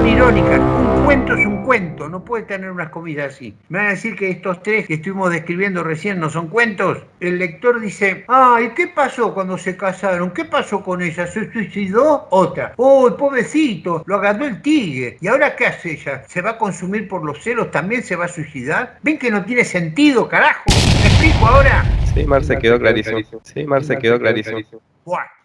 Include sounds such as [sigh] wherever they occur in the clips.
son irónicas. Un cuento es un cuento, no puede tener unas comillas así. Me van a decir que estos tres que estuvimos describiendo recién no son cuentos. El lector dice, ay, ¿qué pasó cuando se casaron? ¿Qué pasó con ella? ¿Se suicidó? Otra. Uy, pobrecito, lo agarró el tigre. ¿Y ahora qué hace ella? ¿Se va a consumir por los celos? ¿También se va a suicidar? ¿Ven que no tiene sentido, carajo? ¿Me explico ahora? Sí, Marce, quedó clarísimo. Sí, Marce, quedó clarísimo. Buah.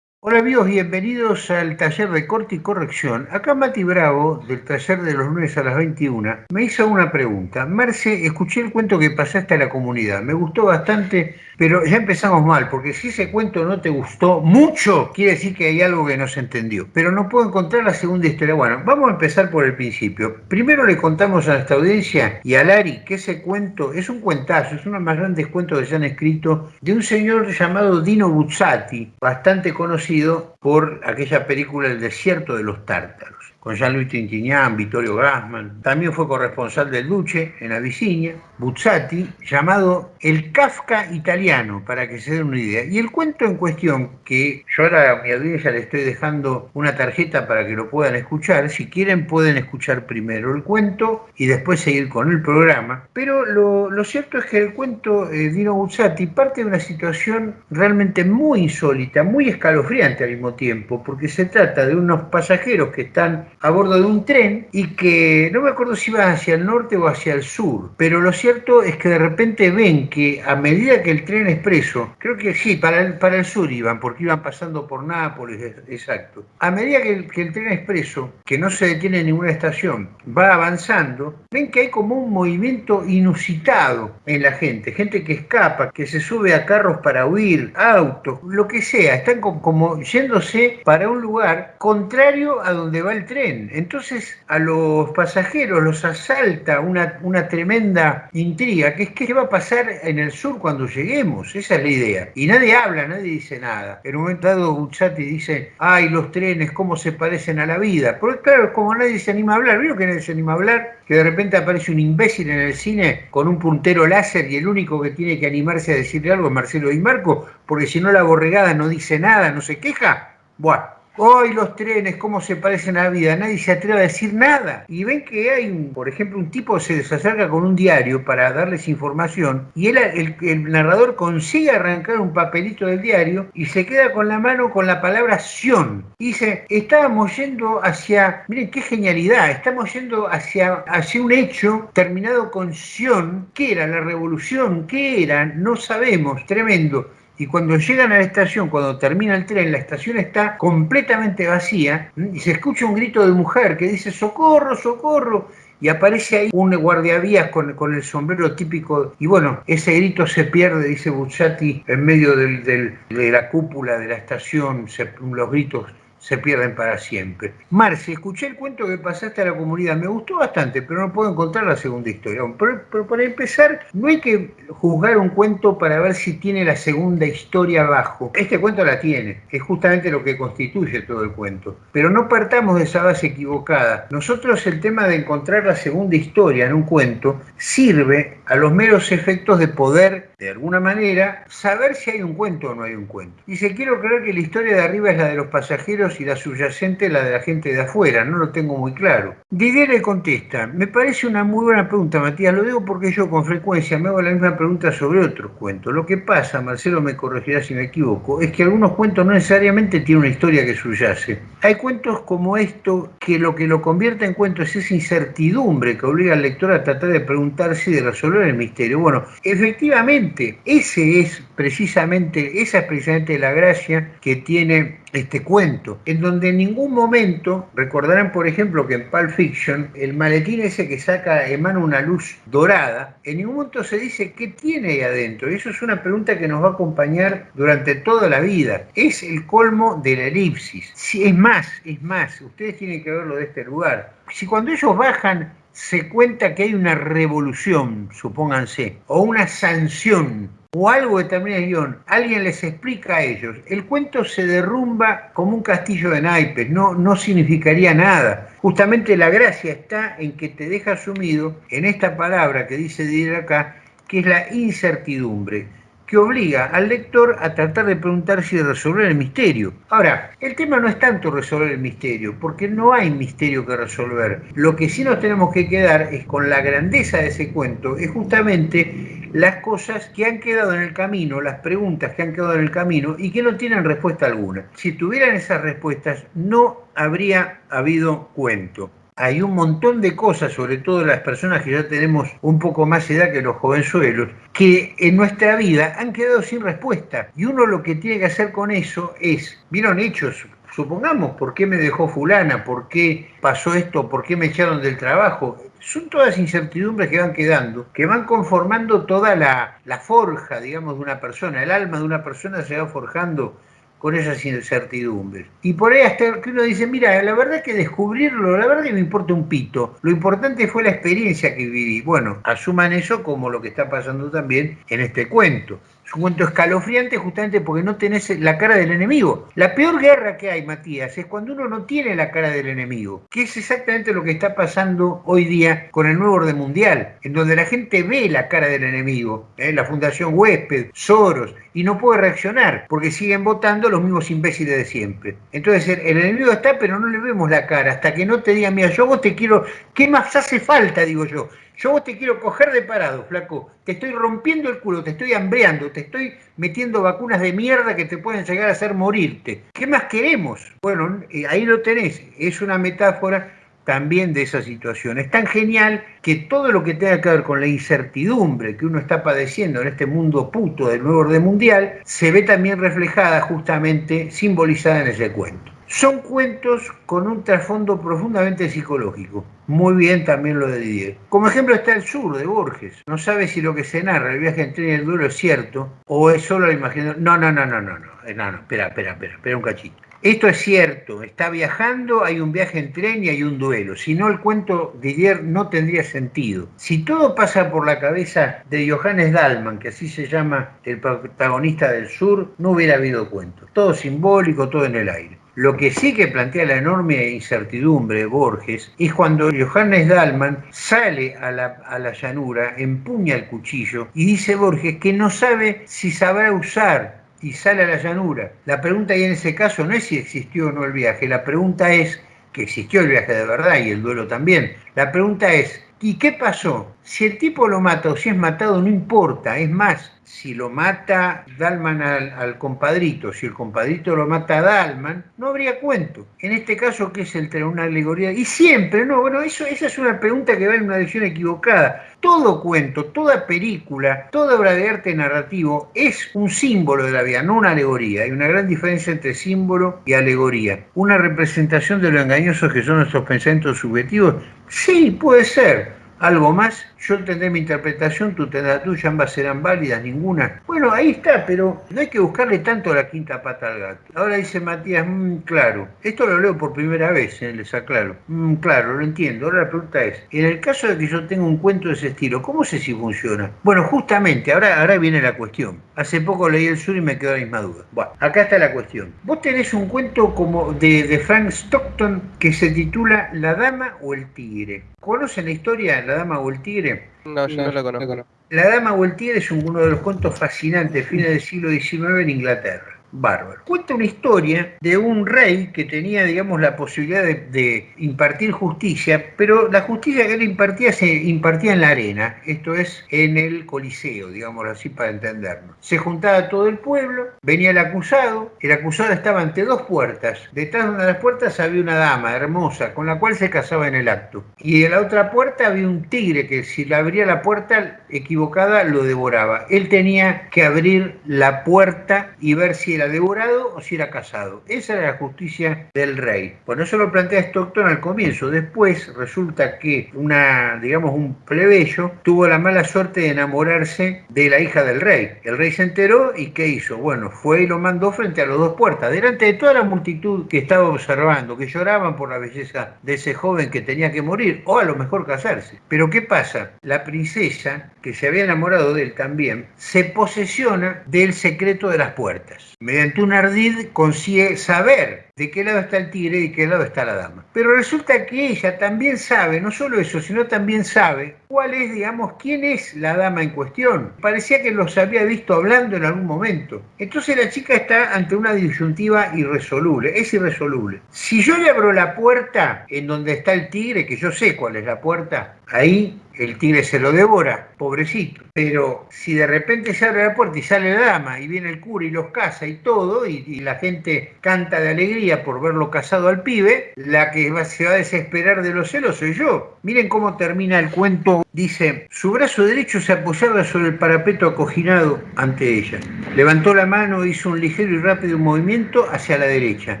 Hola amigos, bienvenidos al taller de corte y corrección. Acá Mati Bravo, del taller de los lunes a las 21, me hizo una pregunta. Marce, escuché el cuento que pasaste a la comunidad. Me gustó bastante, pero ya empezamos mal, porque si ese cuento no te gustó mucho, quiere decir que hay algo que no se entendió. Pero no puedo encontrar la segunda historia. Bueno, vamos a empezar por el principio. Primero le contamos a esta audiencia y a Lari que ese cuento es un cuentazo, es uno de los más grandes cuentos que se han escrito de un señor llamado Dino Buzzati, bastante conocido por aquella película El desierto de los tártaros con Jean-Louis Trintignant, Vittorio Gassman. También fue corresponsal del Duce en Abisinia, Buzzati, llamado El Kafka italiano, para que se den una idea. Y el cuento en cuestión, que yo ahora a mi audiencia le estoy dejando una tarjeta para que lo puedan escuchar, si quieren pueden escuchar primero el cuento y después seguir con el programa. Pero lo, cierto es que el cuento eh, Dino Buzzati parte de una situación realmente muy insólita, muy escalofriante al mismo tiempo, porque se trata de unos pasajeros que están a bordo de un tren y que no me acuerdo si iba hacia el norte o hacia el sur, pero lo cierto es que de repente ven que a medida que el tren expreso, creo que sí, para el, para el sur iban, porque iban pasando por Nápoles, exacto, a medida que el, que el tren expreso, que no se detiene en ninguna estación, va avanzando, ven que hay como un movimiento inusitado en la gente, gente que escapa, que se sube a carros para huir, autos, lo que sea, están como, como yéndose para un lugar contrario a donde va el tren entonces a los pasajeros los asalta una, tremenda intriga, que es qué va a pasar en el sur cuando lleguemos, esa es la idea. Y nadie habla, nadie dice nada. En un momento dado Buzzati dice, ay, los trenes, cómo se parecen a la vida. Porque claro, como nadie se anima a hablar, ¿vieron que nadie se anima a hablar? Que de repente aparece un imbécil en el cine con un puntero láser y el único que tiene que animarse a decirle algo es Marcelo Di Marco, porque si no la borregada no dice nada, no se queja. Buah, Hoy los trenes, cómo se parecen a la vida, nadie se atreve a decir nada. Y ven que hay, un, por ejemplo, un tipo se desacerca con un diario para darles información y él, el, narrador consigue arrancar un papelito del diario y se queda con la mano con la palabra Sion. dice, estábamos yendo hacia, miren qué genialidad, estamos yendo hacia, hacia un hecho terminado con Sion. ¿Qué era la revolución? ¿Qué era? No sabemos, tremendo y cuando llegan a la estación, cuando termina el tren, la estación está completamente vacía y se escucha un grito de mujer que dice socorro, socorro. Y aparece ahí un guardiavías con, con el sombrero típico. Y bueno, ese grito se pierde, dice Buzzati, en medio de la cúpula de la estación. los gritos se pierden para siempre. Marce, escuché el cuento que pasaste a la comunidad, me gustó bastante, pero no puedo encontrar la segunda historia. Pero, para empezar, no hay que juzgar un cuento para ver si tiene la segunda historia abajo. Este cuento la tiene, es justamente lo que constituye todo el cuento. Pero no partamos de esa base equivocada. Nosotros el tema de encontrar la segunda historia en un cuento sirve a los meros efectos de poder, de alguna manera, saber si hay un cuento o no hay un cuento. Se quiero creer que la historia de arriba es la de los pasajeros y la subyacente la de la gente de afuera, no lo tengo muy claro. Didier le contesta, me parece una muy buena pregunta, Matías, lo digo porque yo con frecuencia me hago la misma pregunta sobre otros cuentos. Lo que pasa, Marcelo me corregirá si me equivoco, es que algunos cuentos no necesariamente tienen una historia que subyace. Hay cuentos como esto que lo que lo convierte en cuento es esa incertidumbre que obliga al lector a tratar de preguntarse y de resolver el misterio. Bueno, efectivamente, ese es precisamente, esa es precisamente la gracia que tiene este cuento, en donde en ningún momento, recordarán por ejemplo que en Pulp Fiction, el maletín ese que saca, emana una luz dorada, en ningún momento se dice qué tiene ahí adentro. Y eso es una pregunta que nos va a acompañar durante toda la vida. Es el colmo de la elipsis. Si, es más, es más, ustedes tienen que verlo de este lugar. Si cuando ellos bajan se cuenta que hay una revolución, supónganse, o una sanción o algo de termina el guion, alguien les explica a ellos, el cuento se derrumba como un castillo de naipes, no, no significaría nada. Justamente la gracia está en que te deja sumido en esta palabra que dice Didier acá, que es la incertidumbre. Que obliga al lector a tratar de preguntarse y resolver el misterio. Ahora, el tema no es tanto resolver el misterio, porque no hay misterio que resolver. Lo que sí nos tenemos que quedar es con la grandeza de ese cuento, es justamente las cosas que han quedado en el camino, las preguntas que han quedado en el camino y que no tienen respuesta alguna. Si tuvieran esas respuestas, no habría habido cuento hay un montón de cosas, sobre todo las personas que ya tenemos un poco más edad que los jovenzuelos, que en nuestra vida han quedado sin respuesta. Y uno lo que tiene que hacer con eso es, vieron hechos, supongamos, ¿por qué me dejó fulana? ¿Por qué pasó esto? ¿Por qué me echaron del trabajo? Son todas incertidumbres que van quedando, que van conformando toda la, la forja, digamos, de una persona. El alma de una persona se va forjando con esas incertidumbres. Y por ahí hasta que uno dice, mira, la verdad es que descubrirlo, la verdad que me importa un pito. Lo importante fue la experiencia que viví. Bueno, asuman eso como lo que está pasando también en este cuento. Un cuento escalofriante justamente porque no tenés la cara del enemigo. La peor guerra que hay, Matías, es cuando uno no tiene la cara del enemigo, que es exactamente lo que está pasando hoy día con el nuevo orden mundial, en donde la gente ve la cara del enemigo, ¿eh? la Fundación Huésped, Soros, y no puede reaccionar porque siguen votando los mismos imbéciles de siempre. Entonces el enemigo está, pero no le vemos la cara hasta que no te diga, mira, yo vos te quiero, ¿qué más hace falta? Digo yo yo vos te quiero coger de parado, flaco. Te estoy rompiendo el culo, te estoy hambreando, te estoy metiendo vacunas de mierda que te pueden llegar a hacer morirte. ¿Qué más queremos? Bueno, eh, ahí lo tenés. Es una metáfora también de esa situación. Es tan genial que todo lo que tenga que ver con la incertidumbre que uno está padeciendo en este mundo puto del nuevo orden mundial, se ve también reflejada justamente, simbolizada en ese cuento. Son cuentos con un trasfondo profundamente psicológico. Muy bien también lo de Didier. Como ejemplo está El Sur de Borges. No sabe si lo que se narra, el viaje en tren y el duelo, es cierto o es solo la imaginación. No, no, no, no, no, no. Eh, no, no, espera, espera, espera, espera un cachito. Esto es cierto, está viajando, hay un viaje en tren y hay un duelo. Si no, el cuento de Didier no tendría sentido. Si todo pasa por la cabeza de Johannes Dalman, que así se llama el protagonista del sur, no hubiera habido cuento. Todo simbólico, todo en el aire. Lo que sí que plantea la enorme incertidumbre de Borges es cuando Johannes Dalman sale a la, a la llanura, empuña el cuchillo y dice Borges que no sabe si sabrá usar y sale a la llanura. La pregunta ahí en ese caso no es si existió o no el viaje, la pregunta es que existió el viaje de verdad y el duelo también. La pregunta es, ¿y qué pasó? Si el tipo lo mata o si es matado no importa, es más, si lo mata Dalman al, compadrito, si el compadrito lo mata a Dalman, no habría cuento. En este caso, ¿qué es el una alegoría? Y siempre, no, bueno, eso, esa es una pregunta que va en una dirección equivocada. Todo cuento, toda película, toda obra de arte narrativo es un símbolo de la vida, no una alegoría. Hay una gran diferencia entre símbolo y alegoría. Una representación de lo engañosos que son nuestros pensamientos subjetivos, sí, puede ser. Algo más yo tendré mi interpretación, tú tendrás la tuya, ambas serán válidas, ninguna. Bueno, ahí está, pero no hay que buscarle tanto la quinta pata al gato. Ahora dice Matías, mmm, claro, esto lo leo por primera vez, eh, les aclaro. Mm, claro, lo entiendo. Ahora la pregunta es, en el caso de que yo tenga un cuento de ese estilo, ¿cómo sé si funciona? Bueno, justamente, ahora, ahora viene la cuestión. Hace poco leí el sur y me quedó la misma duda. Bueno, acá está la cuestión. Vos tenés un cuento como de, de Frank Stockton que se titula La Dama o el Tigre. ¿Conocen la historia La Dama o el Tigre? No, yo no, lo conozco. La Dama Tigre es uno de los cuentos fascinantes, fines del siglo XIX en Inglaterra bárbaro. Cuenta una historia de un rey que tenía, digamos, la posibilidad de, impartir justicia, pero la justicia que él impartía se impartía en la arena, esto es, en el Coliseo, digamos así para entendernos. Se juntaba todo el pueblo, venía el acusado, el acusado estaba ante dos puertas, detrás de una de las puertas había una dama hermosa, con la cual se casaba en el acto, y en la otra puerta había un tigre que si le abría la puerta equivocada lo devoraba. Él tenía que abrir la puerta y ver si era devorado o si era casado. Esa era la justicia del rey. Bueno, eso lo plantea Stockton al comienzo. Después resulta que una, digamos, un plebeyo tuvo la mala suerte de enamorarse de la hija del rey. El rey se enteró y ¿qué hizo? Bueno, fue y lo mandó frente a las dos puertas, delante de toda la multitud que estaba observando, que lloraban por la belleza de ese joven que tenía que morir o a lo mejor casarse. Pero ¿qué pasa? La princesa, que se había enamorado de él también, se posesiona del secreto de las puertas mediante un ardid consigue saber de qué lado está el tigre y de qué lado está la dama. Pero resulta que ella también sabe, no solo eso, sino también sabe cuál es, digamos, quién es la dama en cuestión. Parecía que los había visto hablando en algún momento. Entonces la chica está ante una disyuntiva irresoluble, es irresoluble. Si yo le abro la puerta en donde está el tigre, que yo sé cuál es la puerta, ahí el tigre se lo devora, pobrecito. Pero si de repente se abre la puerta y sale la dama y viene el cura y los caza y todo, y, la gente canta de alegría por verlo casado al pibe, la que se va a desesperar de los celos soy yo. Miren cómo termina el cuento. Dice, su brazo derecho se apoyaba sobre el parapeto acoginado ante ella. Levantó la mano, hizo un ligero y rápido movimiento hacia la derecha.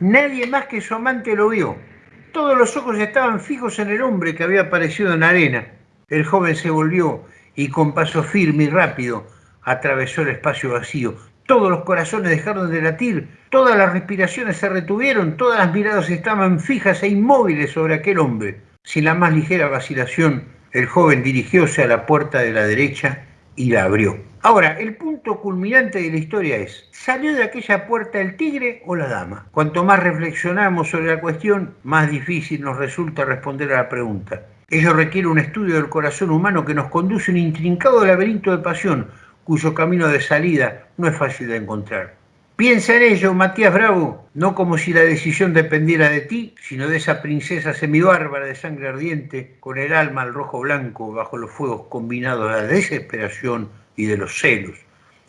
Nadie más que su amante lo vio. Todos los ojos estaban fijos en el hombre que había aparecido en arena. El joven se volvió y con paso firme y rápido atravesó el espacio vacío. Todos los corazones dejaron de latir, todas las respiraciones se retuvieron, todas las miradas estaban fijas e inmóviles sobre aquel hombre. Sin la más ligera vacilación, el joven dirigióse a la puerta de la derecha y la abrió. Ahora, el punto culminante de la historia es, ¿salió de aquella puerta el tigre o la dama? Cuanto más reflexionamos sobre la cuestión, más difícil nos resulta responder a la pregunta. Ello requiere un estudio del corazón humano que nos conduce a un intrincado laberinto de pasión, cuyo camino de salida no es fácil de encontrar. Piensa en ello, Matías Bravo, no como si la decisión dependiera de ti, sino de esa princesa semibárbara de sangre ardiente, con el alma al rojo blanco bajo los fuegos combinados de la desesperación y de los celos.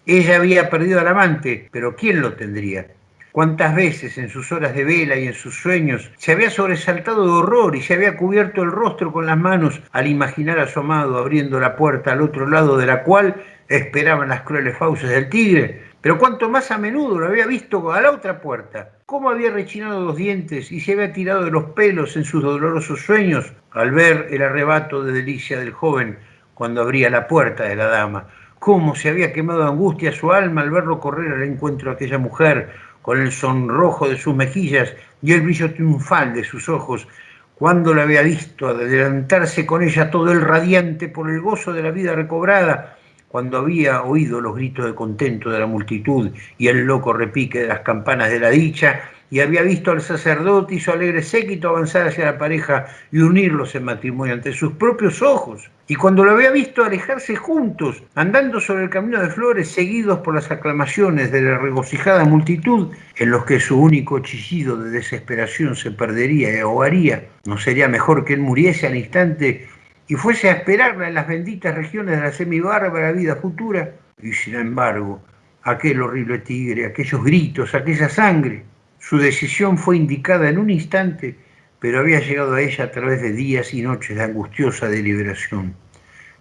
Ella había perdido al amante, pero ¿quién lo tendría? Cuántas veces en sus horas de vela y en sus sueños se había sobresaltado de horror y se había cubierto el rostro con las manos al imaginar a su amado abriendo la puerta al otro lado de la cual esperaban las crueles fauces del tigre. Pero cuánto más a menudo lo había visto a la otra puerta, cómo había rechinado los dientes y se había tirado de los pelos en sus dolorosos sueños al ver el arrebato de delicia del joven cuando abría la puerta de la dama, cómo se había quemado angustia su alma al verlo correr al encuentro de aquella mujer, con el sonrojo de sus mejillas y el brillo triunfal de sus ojos, cuando la había visto adelantarse con ella todo el radiante por el gozo de la vida recobrada, cuando había oído los gritos de contento de la multitud y el loco repique de las campanas de la dicha, y había visto al sacerdote y su alegre séquito avanzar hacia la pareja y unirlos en matrimonio ante sus propios ojos. Y cuando lo había visto alejarse juntos, andando sobre el camino de flores, seguidos por las aclamaciones de la regocijada multitud, en los que su único chillido de desesperación se perdería y ahogaría, ¿no sería mejor que él muriese al instante y fuese a esperarla en las benditas regiones de la semibárbara vida futura? Y sin embargo, aquel horrible tigre, aquellos gritos, aquella sangre, su decisión fue indicada en un instante, pero había llegado a ella a través de días y noches de angustiosa deliberación.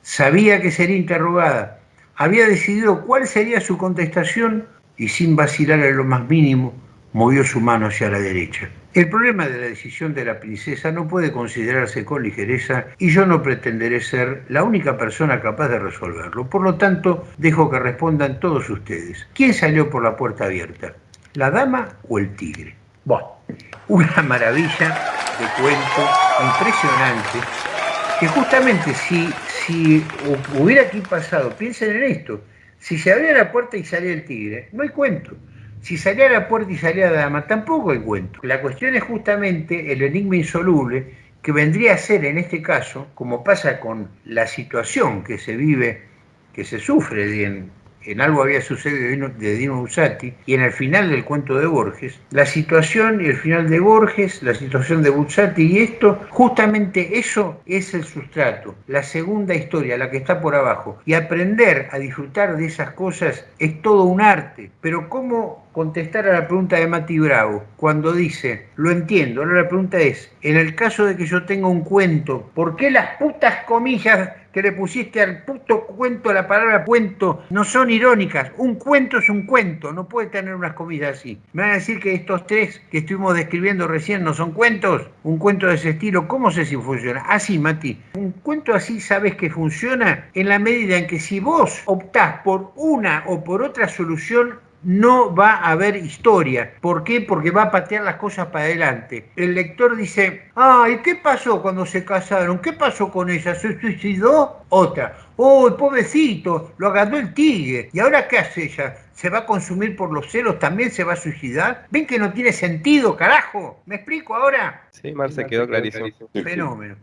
Sabía que sería interrogada, había decidido cuál sería su contestación y sin vacilar en lo más mínimo, movió su mano hacia la derecha. El problema de la decisión de la princesa no puede considerarse con ligereza y yo no pretenderé ser la única persona capaz de resolverlo. Por lo tanto, dejo que respondan todos ustedes. ¿Quién salió por la puerta abierta? ¿La dama o el tigre? Bueno, una maravilla de cuento impresionante que justamente si, si hubiera aquí pasado, piensen en esto, si se abría la puerta y salía el tigre, no hay cuento. Si salía la puerta y salía la dama, tampoco hay cuento. La cuestión es justamente el enigma insoluble que vendría a ser en este caso, como pasa con la situación que se vive, que se sufre en, en algo había sucedido de Dino Buzzati, y en el final del cuento de Borges, la situación y el final de Borges, la situación de Buzzati y esto, justamente eso es el sustrato, la segunda historia, la que está por abajo. Y aprender a disfrutar de esas cosas es todo un arte, pero ¿cómo contestar a la pregunta de Mati Bravo cuando dice, lo entiendo, ahora la pregunta es, en el caso de que yo tenga un cuento, ¿por qué las putas comillas que le pusiste al puto cuento, la palabra cuento, no son irónicas. Un cuento es un cuento, no puede tener unas comillas así. Me van a decir que estos tres que estuvimos describiendo recién no son cuentos. Un cuento de ese estilo, ¿cómo sé si funciona? Así, Mati. Un cuento así sabes que funciona en la medida en que si vos optás por una o por otra solución, no va a haber historia. ¿Por qué? Porque va a patear las cosas para adelante. El lector dice, ay, ¿qué pasó cuando se casaron? ¿Qué pasó con ella? ¿Se suicidó? Otra. ¡Oh, pobrecito! Lo agarró el tigre. ¿Y ahora qué hace ella? ¿Se va a consumir por los celos? ¿También se va a suicidar? ¿Ven que no tiene sentido, carajo? ¿Me explico ahora? Sí, Marce, quedó clarísimo. Fenómeno.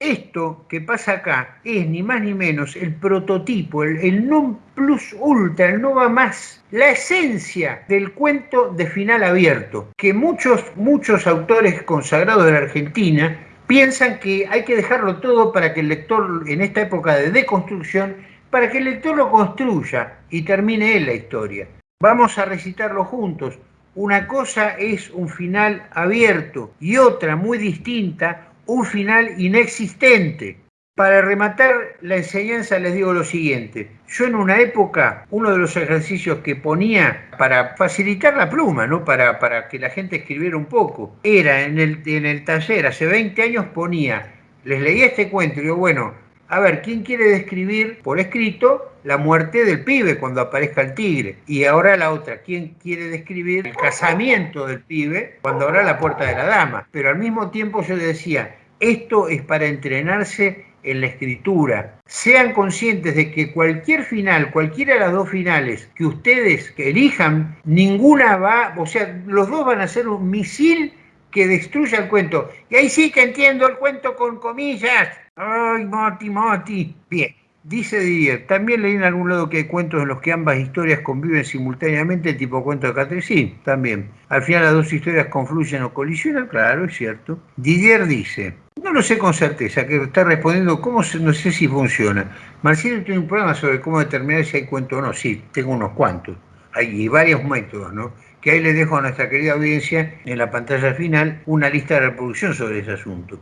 Esto que pasa acá es ni más ni menos el prototipo, el, non plus ultra, el no va más, la esencia del cuento de final abierto, que muchos, muchos autores consagrados de la Argentina piensan que hay que dejarlo todo para que el lector, en esta época de deconstrucción, para que el lector lo construya y termine él la historia. Vamos a recitarlo juntos. Una cosa es un final abierto y otra muy distinta un final inexistente. Para rematar la enseñanza les digo lo siguiente. Yo en una época, uno de los ejercicios que ponía para facilitar la pluma, ¿no? para, para que la gente escribiera un poco, era en el, en el taller, hace 20 años ponía, les leía este cuento y digo, bueno, a ver, ¿quién quiere describir por escrito la muerte del pibe cuando aparezca el tigre? Y ahora la otra, ¿quién quiere describir el casamiento del pibe cuando abra la puerta de la dama? Pero al mismo tiempo yo decía, esto es para entrenarse en la escritura. Sean conscientes de que cualquier final, cualquiera de las dos finales que ustedes elijan, ninguna va, o sea, los dos van a ser un misil que destruya el cuento. Y ahí sí que entiendo el cuento con comillas. Ay, Mati, Mati. Bien, dice Didier, también leí en algún lado que hay cuentos en los que ambas historias conviven simultáneamente, tipo cuento de Catri. Sí, también. Al final las dos historias confluyen o colisionan, claro, es cierto. Didier dice, no lo sé con certeza, que está respondiendo, ¿cómo no sé si funciona? Marcelo tiene un programa sobre cómo determinar si hay cuento o no. Sí, tengo unos cuantos. Hay varios métodos, ¿no? Que ahí le dejo a nuestra querida audiencia en la pantalla final una lista de reproducción sobre ese asunto.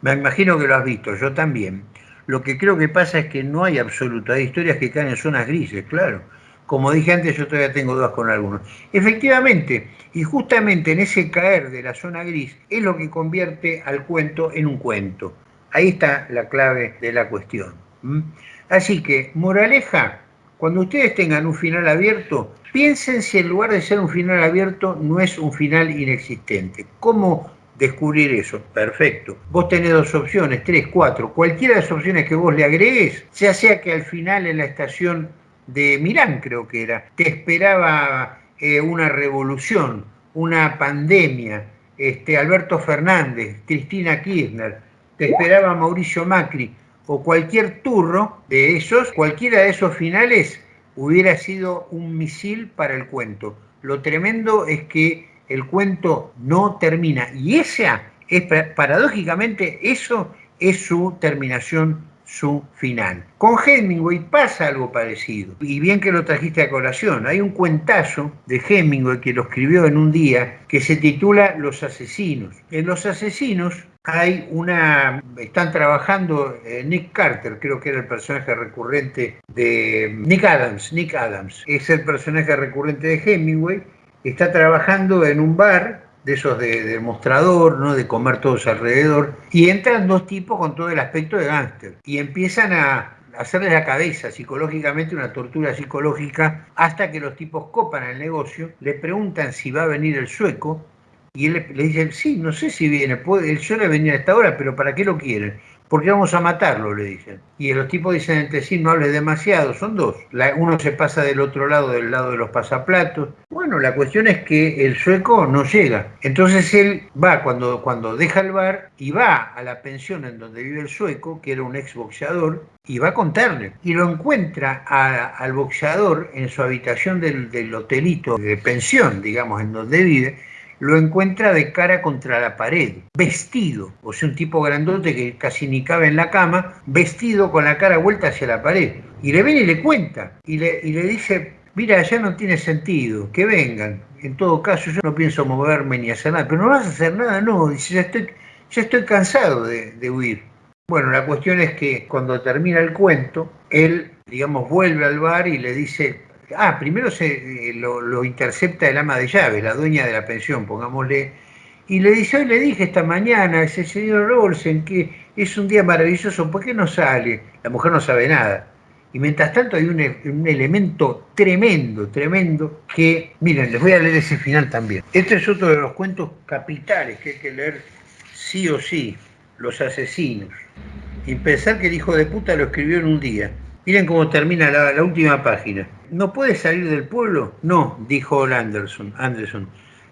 Me imagino que lo has visto, yo también. Lo que creo que pasa es que no hay absoluto, hay historias que caen en zonas grises, claro. Como dije antes, yo todavía tengo dudas con algunos. Efectivamente, y justamente en ese caer de la zona gris es lo que convierte al cuento en un cuento. Ahí está la clave de la cuestión. Así que, moraleja, cuando ustedes tengan un final abierto, piensen si en lugar de ser un final abierto no es un final inexistente. ¿Cómo descubrir eso. Perfecto. Vos tenés dos opciones, tres, cuatro. Cualquiera de las opciones que vos le agregues, ya sea que al final en la estación de Milán, creo que era, te esperaba eh, una revolución, una pandemia, este, Alberto Fernández, Cristina Kirchner, te esperaba Mauricio Macri o cualquier turro de esos, cualquiera de esos finales hubiera sido un misil para el cuento. Lo tremendo es que el cuento no termina. Y esa es, paradójicamente, eso es su terminación, su final. Con Hemingway pasa algo parecido. Y bien que lo trajiste a colación. Hay un cuentazo de Hemingway que lo escribió en un día que se titula Los asesinos. En Los asesinos hay una. Están trabajando eh, Nick Carter, creo que era el personaje recurrente de Nick Adams. Nick Adams es el personaje recurrente de Hemingway está trabajando en un bar de esos de, mostrador, ¿no? de comer todos alrededor, y entran dos tipos con todo el aspecto de gángster y empiezan a hacerle la cabeza psicológicamente, una tortura psicológica, hasta que los tipos copan el negocio, le preguntan si va a venir el sueco, y él le, dice, sí, no sé si viene, puede, él suele venir a esta hora, pero ¿para qué lo quieren? porque vamos a matarlo, le dicen. Y los tipos dicen entre sí, no hables demasiado, son dos. uno se pasa del otro lado, del lado de los pasaplatos. Bueno, la cuestión es que el sueco no llega. Entonces él va, cuando, cuando deja el bar, y va a la pensión en donde vive el sueco, que era un ex boxeador, y va a contarle. Y lo encuentra al boxeador en su habitación del, del hotelito de pensión, digamos, en donde vive, lo encuentra de cara contra la pared, vestido, o sea, un tipo grandote que casi ni cabe en la cama, vestido con la cara vuelta hacia la pared. Y le viene y le cuenta, y le, le dice, mira, ya no tiene sentido, que vengan. En todo caso, yo no pienso moverme ni hacer nada, pero no vas a hacer nada, no, dice, ya estoy, ya estoy cansado de, de huir. Bueno, la cuestión es que cuando termina el cuento, él, digamos, vuelve al bar y le dice, Ah, primero se, eh, lo, intercepta el ama de llaves, la dueña de la pensión, pongámosle, y le dice, hoy le dije esta mañana ese señor Olsen que es un día maravilloso, ¿por qué no sale? La mujer no sabe nada. Y mientras tanto hay un, elemento tremendo, tremendo, que, miren, les voy a leer ese final también. Este es otro de los cuentos capitales que hay que leer sí o sí, Los Asesinos. Y pensar que el hijo de puta lo escribió en un día. Miren cómo termina la, última página. ¿No puede salir del pueblo? No, dijo Anderson. Anderson.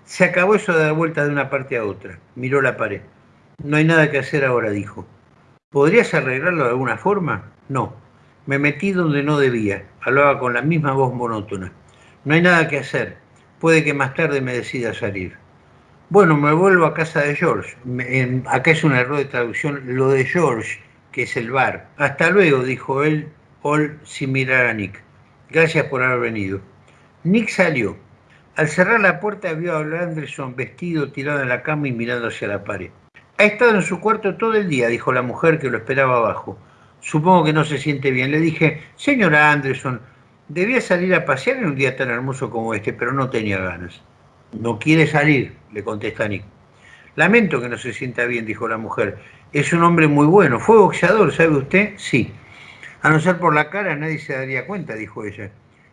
Se acabó eso de dar vuelta de una parte a otra. Miró la pared. No hay nada que hacer ahora, dijo. ¿Podrías arreglarlo de alguna forma? No. Me metí donde no debía. Hablaba con la misma voz monótona. No hay nada que hacer. Puede que más tarde me decida salir. Bueno, me vuelvo a casa de George. acá es un error de traducción. Lo de George, que es el bar. Hasta luego, dijo él, All sin mirar a Nick. Gracias por haber venido. Nick salió. Al cerrar la puerta vio a Anderson vestido, tirado en la cama y mirando hacia la pared. Ha estado en su cuarto todo el día, dijo la mujer que lo esperaba abajo. Supongo que no se siente bien. Le dije, señora Anderson, debía salir a pasear en un día tan hermoso como este, pero no tenía ganas. No quiere salir, le contesta Nick. Lamento que no se sienta bien, dijo la mujer. Es un hombre muy bueno. ¿Fue boxeador, sabe usted? Sí. A no ser por la cara, nadie se daría cuenta, dijo ella.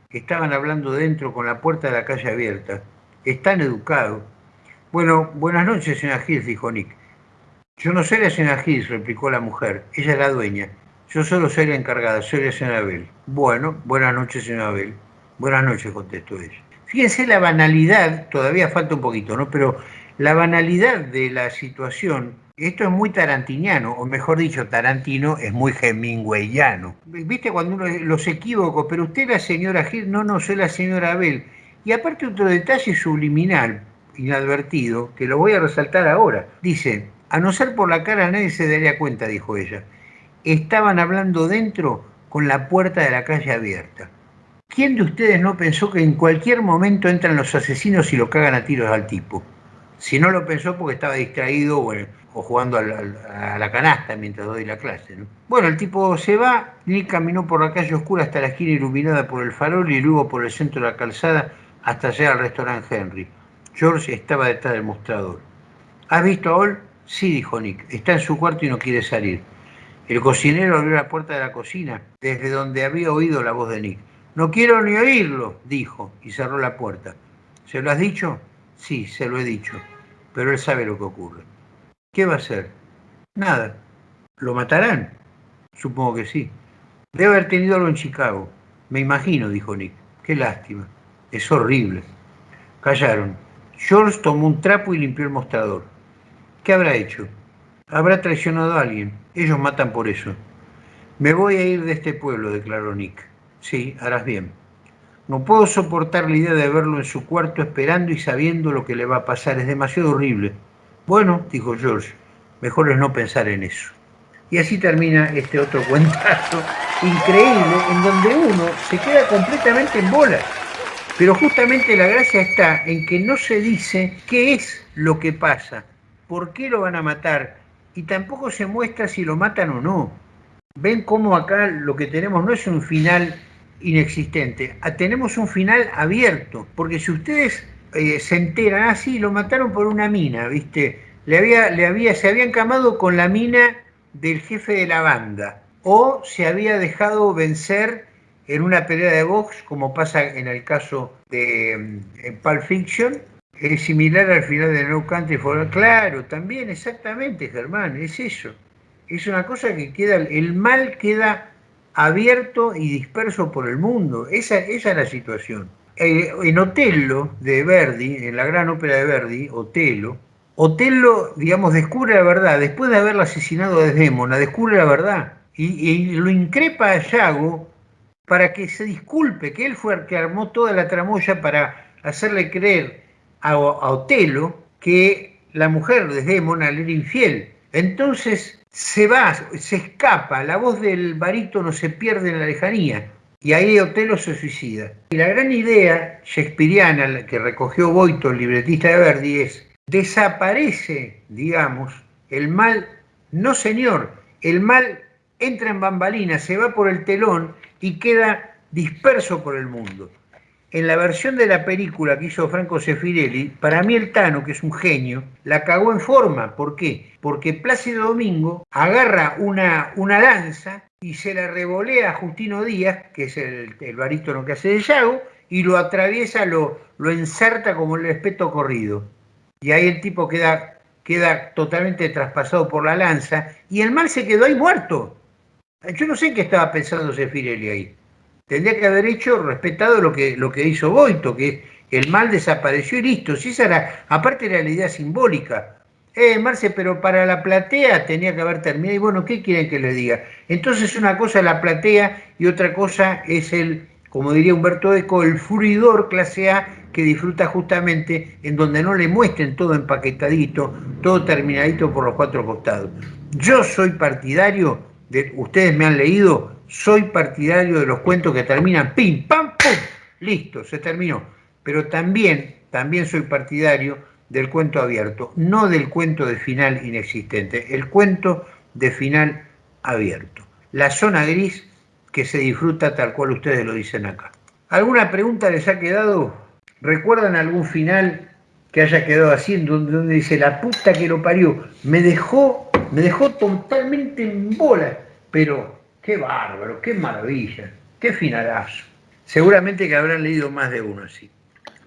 Estaban hablando dentro con la puerta de la calle abierta. Es tan educado. Bueno, buenas noches, señora Hills, dijo Nick. Yo no soy la señora Hills, replicó la mujer. Ella es la dueña. Yo solo soy la encargada, soy la señora Bell. Bueno, buenas noches, señora Bell. Buenas noches, contestó ella. Fíjense la banalidad, todavía falta un poquito, ¿no? Pero la banalidad de la situación, esto es muy tarantiniano, o mejor dicho, Tarantino es muy hemingwayano. ¿Viste cuando uno los equivocos? Pero usted la señora Hill, no, no, soy la señora Bell. Y aparte otro detalle subliminal, inadvertido, que lo voy a resaltar ahora. Dice, a no ser por la cara nadie se daría cuenta, dijo ella estaban hablando dentro con la puerta de la calle abierta. ¿Quién de ustedes no pensó que en cualquier momento entran los asesinos y lo cagan a tiros al tipo? Si no lo pensó porque estaba distraído o, jugando a la, canasta mientras doy la clase. Bueno, el tipo se va, Nick caminó por la calle oscura hasta la esquina iluminada por el farol y luego por el centro de la calzada hasta llegar al restaurante Henry. George estaba detrás del mostrador. ¿Has visto a Ol? Sí, dijo Nick. Está en su cuarto y no quiere salir. El cocinero abrió la puerta de la cocina, desde donde había oído la voz de Nick. No quiero ni oírlo, dijo, y cerró la puerta. ¿Se lo has dicho? Sí, se lo he dicho, pero él sabe lo que ocurre. ¿Qué va a hacer? Nada. ¿Lo matarán? Supongo que sí. Debe haber tenido algo en Chicago. Me imagino, dijo Nick. Qué lástima. Es horrible. Callaron. George tomó un trapo y limpió el mostrador. ¿Qué habrá hecho? Habrá traicionado a alguien. Ellos matan por eso. Me voy a ir de este pueblo, declaró Nick. Sí, harás bien. No puedo soportar la idea de verlo en su cuarto esperando y sabiendo lo que le va a pasar. Es demasiado horrible. Bueno, dijo George, mejor es no pensar en eso. Y así termina este otro [laughs] cuentazo increíble en donde uno se queda completamente en bola. Pero justamente la gracia está en que no se dice qué es lo que pasa, por qué lo van a matar, y tampoco se muestra si lo matan o no. Ven cómo acá lo que tenemos no es un final inexistente, ah, tenemos un final abierto, porque si ustedes eh, se enteran, así, ah, lo mataron por una mina, ¿viste? Le había, le había, se habían camado con la mina del jefe de la banda, o se había dejado vencer en una pelea de box, como pasa en el caso de mm, Pulp Fiction, es similar al final de No Country for Claro, también, exactamente, Germán, es eso. Es una cosa que queda, el mal queda abierto y disperso por el mundo. Esa, esa es la situación. Eh, en Otello de Verdi, en la gran ópera de Verdi, Otello, Otello, digamos, descubre la verdad. Después de haberla asesinado a Desdemona, descubre la verdad. Y, lo increpa a Yago para que se disculpe, que él fue el que armó toda la tramoya para hacerle creer a, Otelo que la mujer de Desdémona le era infiel. Entonces se va, se escapa, la voz del barítono se pierde en la lejanía y ahí Otelo se suicida. Y la gran idea shakespeariana que recogió Boito, el libretista de Verdi, es desaparece, digamos, el mal, no señor, el mal entra en bambalinas, se va por el telón y queda disperso por el mundo. En la versión de la película que hizo Franco Sefirelli, para mí el Tano, que es un genio, la cagó en forma. ¿Por qué? Porque Plácido Domingo agarra una, una lanza y se la revolea a Justino Díaz, que es el, el barítono que hace de Yago, y lo atraviesa, lo, lo ensarta como el respeto corrido. Y ahí el tipo queda, queda totalmente traspasado por la lanza y el mal se quedó ahí muerto. Yo no sé qué estaba pensando Sefirelli ahí tendría que haber hecho, respetado lo que, lo que hizo Boito, que el mal desapareció y listo. Si esa era, aparte era la idea simbólica. Eh, Marce, pero para la platea tenía que haber terminado. Y bueno, ¿qué quieren que le diga? Entonces una cosa es la platea y otra cosa es el, como diría Humberto Eco, el furidor clase A que disfruta justamente en donde no le muestren todo empaquetadito, todo terminadito por los cuatro costados. Yo soy partidario de, ustedes me han leído, soy partidario de los cuentos que terminan pim, pam, pum, listo, se terminó. Pero también, también soy partidario del cuento abierto, no del cuento de final inexistente, el cuento de final abierto. La zona gris que se disfruta tal cual ustedes lo dicen acá. ¿Alguna pregunta les ha quedado? ¿Recuerdan algún final que haya quedado así, donde dice la puta que lo parió? Me dejó, me dejó totalmente en bola, pero Qué bárbaro, qué maravilla, qué finalazo. Seguramente que habrán leído más de uno así.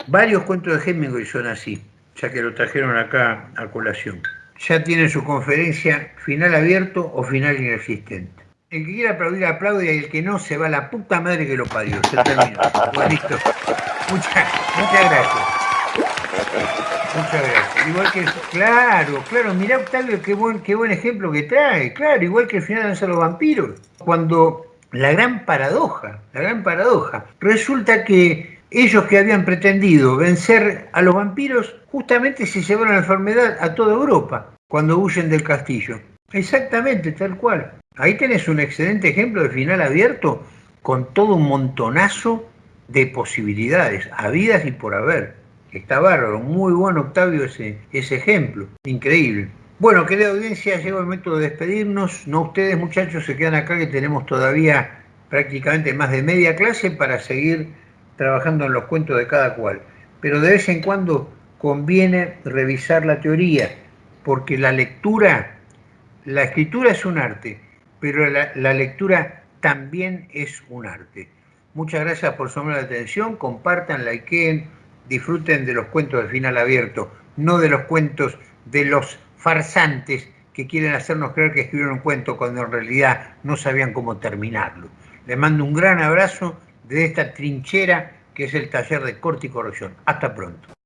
Varios cuentos de Hemingway son así, ya que lo trajeron acá a colación. Ya tiene su conferencia final abierto o final inexistente. El que quiera aplaudir aplaude y el que no se va a la puta madre que lo parió. Se terminó. [laughs] listo. Muchas, muchas gracias. Muchas gracias. Igual que, claro, claro, mirá Octavio qué buen, qué buen ejemplo que trae. Claro, igual que el final de los vampiros. Cuando la gran paradoja, la gran paradoja, resulta que ellos que habían pretendido vencer a los vampiros, justamente se llevaron la enfermedad a toda Europa cuando huyen del castillo. Exactamente, tal cual. Ahí tenés un excelente ejemplo de final abierto con todo un montonazo de posibilidades, habidas y por haber. Está bárbaro, muy bueno Octavio ese, ese ejemplo, increíble. Bueno, querida audiencia, llegó el momento de despedirnos. No ustedes, muchachos, se quedan acá que tenemos todavía prácticamente más de media clase para seguir trabajando en los cuentos de cada cual. Pero de vez en cuando conviene revisar la teoría, porque la lectura, la escritura es un arte, pero la, la lectura también es un arte. Muchas gracias por su la atención, compartan, likeen, disfruten de los cuentos de final abierto, no de los cuentos de los farsantes que quieren hacernos creer que escribieron un cuento cuando en realidad no sabían cómo terminarlo. Les mando un gran abrazo de esta trinchera que es el taller de corte y corrección. Hasta pronto.